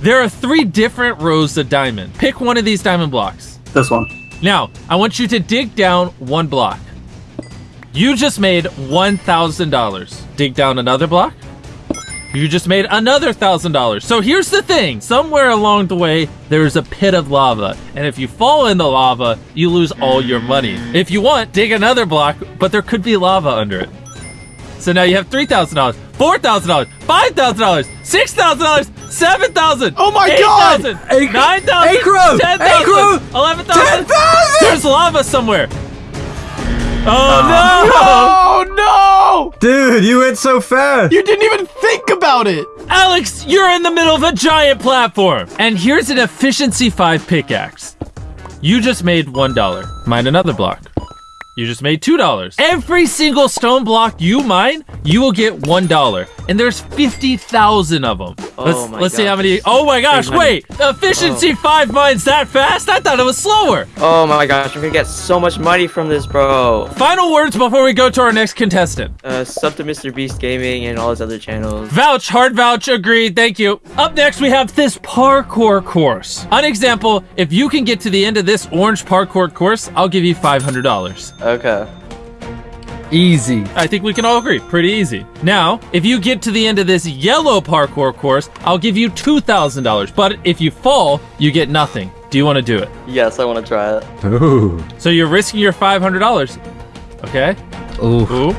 There are three different rows of diamond. Pick one of these diamond blocks. This one. Now, I want you to dig down one block. You just made $1,000. Dig down another block. You just made another $1,000. So here's the thing. Somewhere along the way, there's a pit of lava. And if you fall in the lava, you lose all your money. If you want, dig another block, but there could be lava under it. So now you have $3,000, $4,000, $5,000, $6,000, Seven thousand. Oh my God! Eight, Nine thousand. Acro! Ten thousand. Acro! Eleven thousand. Ten thousand! There's lava somewhere. Oh no! Oh no! Dude, you went so fast. You didn't even think about it. Alex, you're in the middle of a giant platform. And here's an efficiency five pickaxe. You just made one dollar. Mine another block. You just made $2. Every single stone block you mine, you will get $1. And there's 50,000 of them. Oh let's let's see how many. Oh my gosh, wait. Efficiency 5 mines that fast? I thought it was slower. Oh my gosh, I'm gonna get so much money from this, bro. Final words before we go to our next contestant. Uh, sub to Mr. Beast Gaming and all his other channels. Vouch, hard vouch, agreed, thank you. Up next, we have this parkour course. An example, if you can get to the end of this orange parkour course, I'll give you $500. Okay. Easy. I think we can all agree, pretty easy. Now, if you get to the end of this yellow parkour course, I'll give you $2,000. But if you fall, you get nothing. Do you want to do it? Yes, I want to try it. Ooh. So you're risking your $500. Okay? Ooh. Ooh,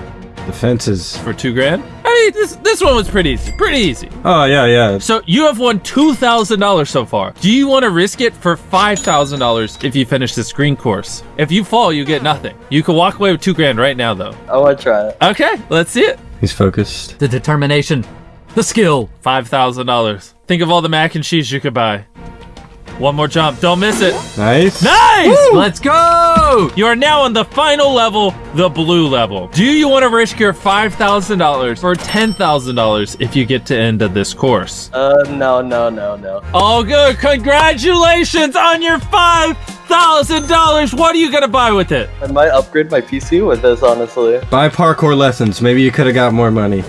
The fences. for two grand? I mean, this, this one was pretty easy. Pretty easy. Oh, yeah, yeah. So you have won $2,000 so far. Do you want to risk it for $5,000 if you finish this green course? If you fall, you get nothing. You can walk away with two grand right now, though. I want to try it. Okay, let's see it. He's focused. The determination. The skill. $5,000. Think of all the mac and cheese you could buy. One more jump. Don't miss it. Nice. Nice! Let's go! You are now on the final level, the blue level. Do you want to risk your $5,000 for $10,000 if you get to the end of this course? Uh, no, no, no, no. All good. Congratulations on your $5,000. What are you going to buy with it? I might upgrade my PC with this, honestly. Buy parkour lessons. Maybe you could have got more money.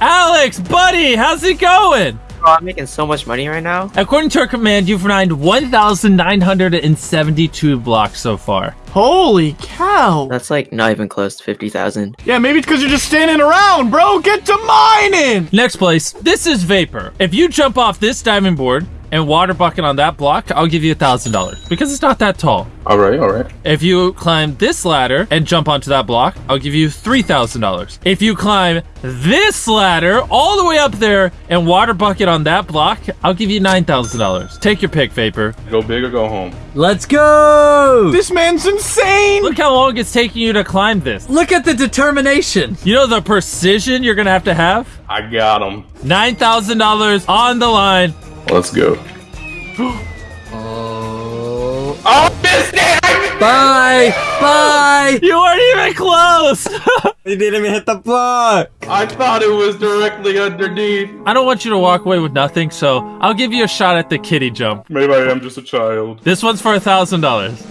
Alex, buddy, how's it going? Bro, I'm making so much money right now. According to our command, you've mined 1,972 blocks so far. Holy cow. That's like not even close to 50,000. Yeah, maybe it's because you're just standing around, bro. Get to mining. Next place, this is Vapor. If you jump off this diving board and water bucket on that block, I'll give you a $1,000 because it's not that tall. All right, all right. If you climb this ladder and jump onto that block, I'll give you $3,000. If you climb this ladder all the way up there and water bucket on that block, I'll give you $9,000. Take your pick, Vapor. Go big or go home. Let's go! This man's insane. Look how long it's taking you to climb this. Look at the determination. You know the precision you're gonna have to have? I got him. $9,000 on the line. Let's go. Oh. Oh, missed it! Bye! Bye! You weren't even close! He didn't even hit the block. I thought it was directly underneath. I don't want you to walk away with nothing, so I'll give you a shot at the kitty jump. Maybe I am just a child. This one's for a thousand dollars.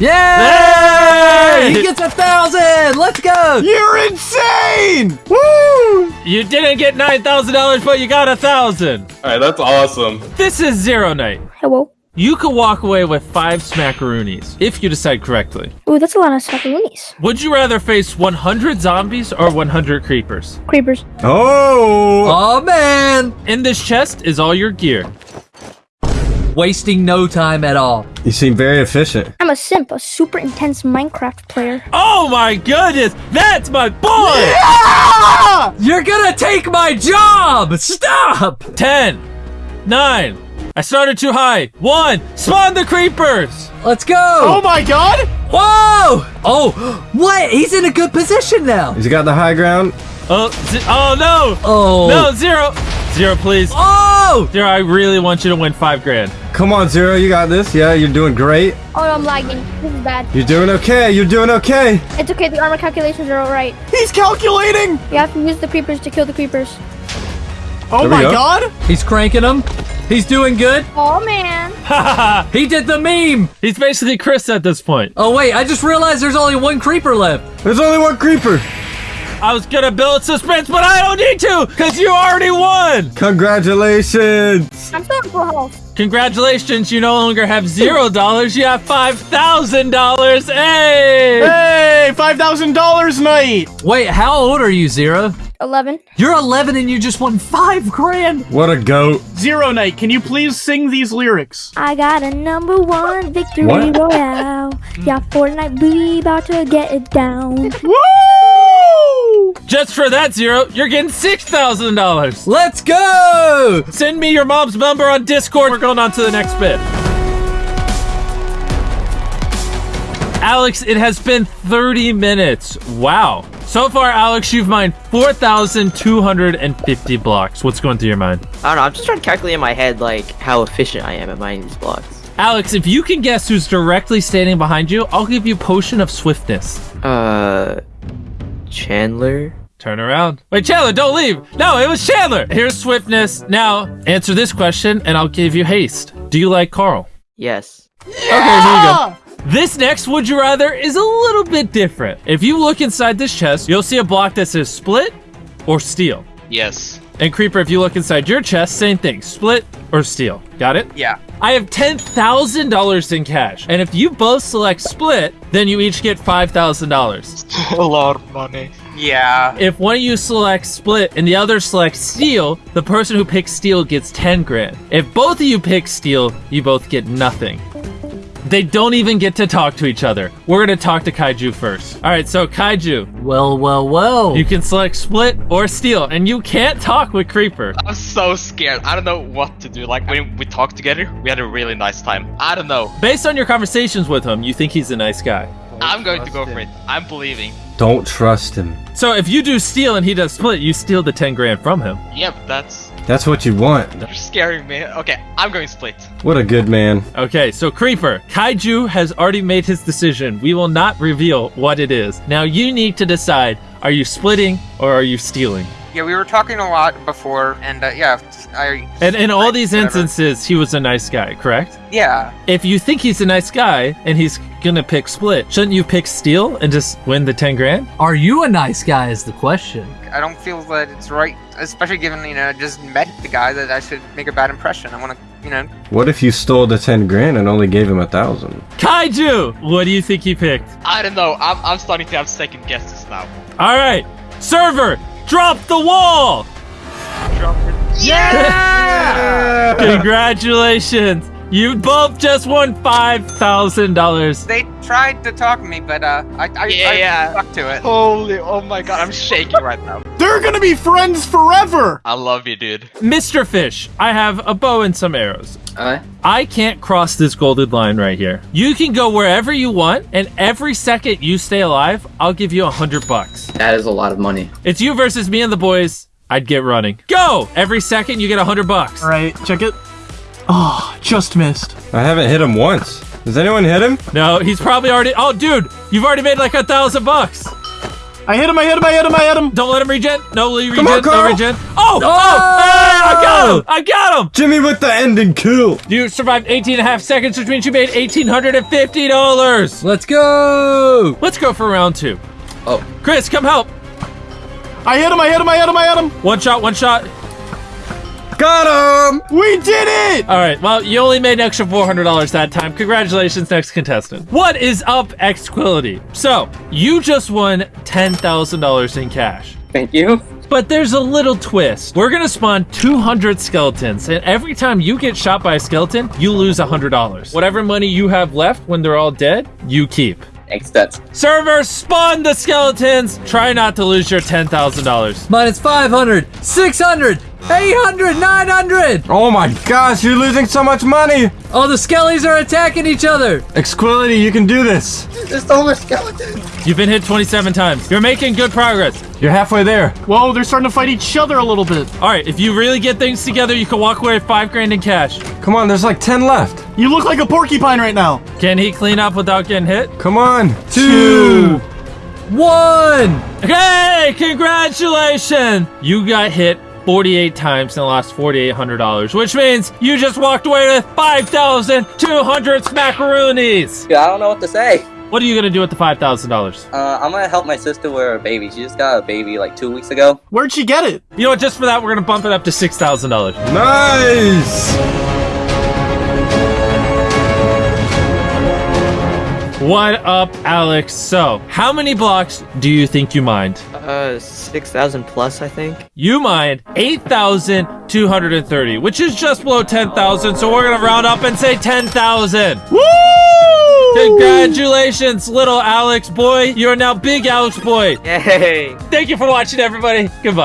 Yay! Hey! He gets a thousand! Let's go! You're insane. Woo. You didn't get nine thousand dollars, but you got a thousand. All right, that's awesome. This is Zero Night. Hello. You could walk away with five smackaroonies if you decide correctly. Ooh, that's a lot of macaroonies. Would you rather face 100 zombies or 100 creepers? Creepers. Oh. Oh man! In this chest is all your gear. Wasting no time at all. You seem very efficient. I'm a simp, a super intense Minecraft player. Oh my goodness, that's my boy! Yeah! You're gonna take my job! Stop! 10, 9, I started too high. 1, spawn the creepers! Let's go! Oh my god. Whoa! Oh, what? He's in a good position now. He's got the high ground. Oh, oh no! Oh. No, zero! Zero, please. Oh! Zero, I really want you to win five grand. Come on, Zero. You got this. Yeah, you're doing great. Oh, I'm lagging. This is bad. You're doing okay. You're doing okay. It's okay, the armor calculations are alright. He's calculating. You have to use the creepers to kill the creepers. Oh my go. god! He's cranking them. He's doing good. Oh man. He did the meme. He's basically Chris at this point. Oh wait, I just realized there's only one creeper left. There's only one creeper. I was gonna build suspense, but I don't need to, because you already won! Congratulations. I'm still in full health. Congratulations, you no longer have zero dollars, you have five thousand dollars. Hey! Hey, $5,000 night! Wait, how old are you, Zero? Eleven. You're 11 and you just won five grand. What a goat. Zero Night, can you please sing these lyrics? I got a number one victory What? royale. Yeah, Fortnite, we about to get it down. Woo! Just for that zero, you're getting six thousand dollars. Let's go. Send me your mom's number on Discord. We're going on to the next bit. Alex, it has been 30 minutes. Wow. So far, Alex, you've mined 4,250 blocks. What's going through your mind? I don't know. I'm just trying to calculate in my head like how efficient I am at mining these blocks. Alex, if you can guess who's directly standing behind you, I'll give you Potion of Swiftness. Uh, Chandler. Turn around. Wait, Chandler, don't leave. No, it was Chandler. Here's Swiftness. Now, answer this question and I'll give you Haste. Do you like Karl? Yes. Okay, here you go. This next Would You Rather is a little bit different. If you look inside this chest, you'll see a block that says split or steal. Yes. And Creeper, if you look inside your chest, same thing. Split or steal. Got it? Yeah. I have $10,000 in cash. And if you both select split, then you each get $5,000. A lot of money. Yeah. If one of you selects split and the other selects steal, the person who picks steal gets 10 grand. If both of you pick steal, you both get nothing. They don't even get to talk to each other. We're gonna talk to Kaiju first. All right, so Kaiju, Well, well, well. you can select split or steal, and you can't talk with Creeper. I'm so scared. I don't know what to do. Like when we talked together, we had a really nice time. I don't know. Based on your conversations with him, you think he's a nice guy. I'm going to go for it. I'm believing. Don't trust him. So if you do steal and he does split, you steal the 10 grand from him. Yep, that's That's what you want. you're scaring me. Okay, I'm going split. What a good man. Okay, so Creeper, Kaiju has already made his decision. We will not reveal what it is. Now you need to decide are you splitting or are you stealing? Yeah, we were talking a lot before, and uh, yeah, I. And in all these Whatever. instances, he was a nice guy, correct? Yeah, If you think he's a nice guy and he's gonna pick split, shouldn't you pick steal and just win the 10 grand? Are you a nice guy? Is the question. I don't feel that it's right, especially given you know I just met the guy that I should make a bad impression. I want to, you know, What if you stole the 10 grand and only gave him a thousand? Kaiju! What do you think he picked? I don't know. I'm, I'm starting to have second guesses now. Alright, server, drop the wall! Yeah! Congratulations! You both just won $5,000. they tried to talk me, but uh, I I, Yeah, I yeah. stuck to it. Holy, oh my god, I'm shaking right now. They're gonna be friends forever! I love you, dude. Mr. Fish, I have a bow and some arrows. Uh, I can't cross this golden line right here. You can go wherever you want, and every second you stay alive, I'll give you a hundred bucks. that is a lot of money. It's you versus me and the boys. I'd get running. Go! Every second you get a hundred bucks. Alright, check it. Oh, just missed. I haven't hit him once. Does anyone hit him? No, he's probably already. Oh, dude, you've already made like a thousand bucks. I hit him, I hit him, I hit him, I hit him! Don't let him regen. No regen. Come on, no Karl. regen. Oh! Oh! Hey, I got him! I got him! Jimmy with the ending kill. You survived 18 and a half seconds, which means you made $1,850. Let's go. Let's go for round two. Oh. Chris, come help. I hit him, I hit him, I hit him, I hit him! One shot, one shot. Got him. We did it! All right, well, you only made an extra $400 that time. Congratulations, next contestant. What is up, Xquility? So, you just won $10,000 in cash. Thank you. But there's a little twist. We're gonna spawn 200 skeletons, and every time you get shot by a skeleton, you lose $100. Whatever money you have left when they're all dead, you keep. Thanks, that's Server, spawn the skeletons! Try not to lose your $10,000. Minus 500, 600, 800, 900. Oh my gosh, you're losing so much money. Oh, the skellies are attacking each other. Exquility, you can do this. There's the other skeletons You've been hit 27 times. You're making good progress. You're halfway there. Whoa, they're starting to fight each other a little bit. All right, if you really get things together, you can walk away with five grand in cash. Come on, there's like 10 left. You look like a porcupine right now. Can he clean up without getting hit? Come on. Two. One. Hey, congratulations! You got hit 48 times and the last $4,800, which means you just walked away with 5,200 smackaroonies. Yeah, I don't know what to say. What are you gonna do with the $5,000? Uh, I'm gonna help my sister with her baby. She just got a baby like two weeks ago. Where'd she get it? You know what? Just for that, we're gonna bump it up to $6,000. Nice! What up, Alex? So, how many blocks do you think you mined? Uh, 6,000 plus, I think. You mined 8,230, which is just below 10,000, so we're gonna round up and say 10,000. Woo! Congratulations, little Alex boy. You are now big Alex boy. Yay! Thank you for watching, everybody. Goodbye.